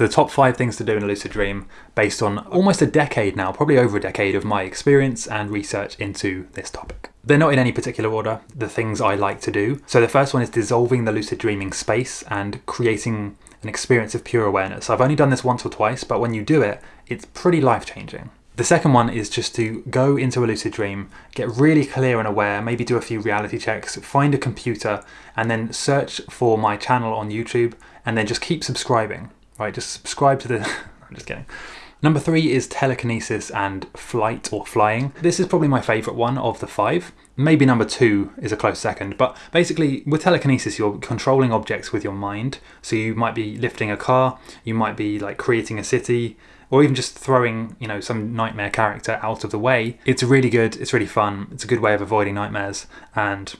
So the top five things to do in a lucid dream based on almost a decade now, probably over a decade of my experience and research into this topic. They're not in any particular order, the things I like to do. So the first one is dissolving the lucid dreaming space and creating an experience of pure awareness. I've only done this once or twice, but when you do it, it's pretty life changing. The second one is just to go into a lucid dream, get really clear and aware, maybe do a few reality checks, find a computer, and then search for my channel on YouTube, and then just keep subscribing, right? Just subscribe to the. I'm just kidding. Number three is telekinesis and flight or flying. This is probably my favorite one of the five. Maybe number two is a close second, but basically with telekinesis, you're controlling objects with your mind. So you might be lifting a car, you might be like creating a city, or even just throwing, you know, some nightmare character out of the way. It's really good, it's really fun, it's a good way of avoiding nightmares, and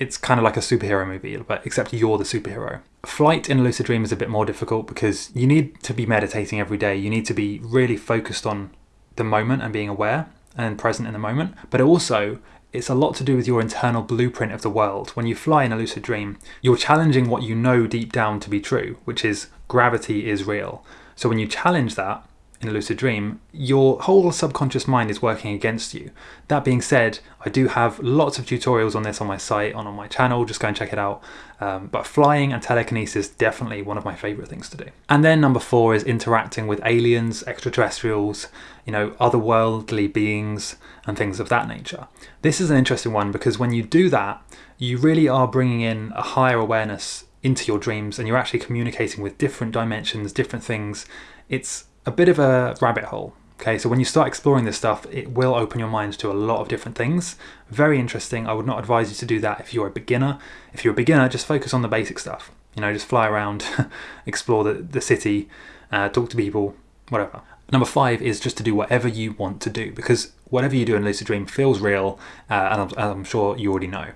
it's kind of like a superhero movie, but except you're the superhero. Flight in a lucid dream is a bit more difficult because you need to be meditating every day. You need to be really focused on the moment and being aware and present in the moment, but also it's a lot to do with your internal blueprint of the world. When you fly in a lucid dream, you're challenging what you know deep down to be true, which is gravity is real. So when you challenge that in a lucid dream, your whole subconscious mind is working against you. That being said, I do have lots of tutorials on this on my site and on my channel, just go and check it out. Um, but flying and telekinesis definitely one of my favorite things to do. And then number four is interacting with aliens, extraterrestrials, you know, otherworldly beings and things of that nature. This is an interesting one because when you do that, you really are bringing in a higher awareness into your dreams and you're actually communicating with different dimensions, different things. It's a bit of a rabbit hole. Okay, so when you start exploring this stuff, it will open your mind to a lot of different things. Very interesting. I would not advise you to do that if you're a beginner. If you're a beginner, just focus on the basic stuff. You know, just fly around, explore the, the city, uh, talk to people, whatever. Number five is just to do whatever you want to do because whatever you do in Lucid Dream feels real, uh, and I'm, I'm sure you already know.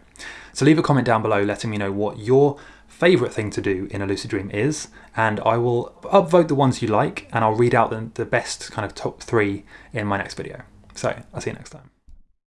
So leave a comment down below letting me know what your favourite thing to do in a lucid dream is, and I will upvote the ones you like, and I'll read out the, the best kind of top three in my next video. So, I'll see you next time.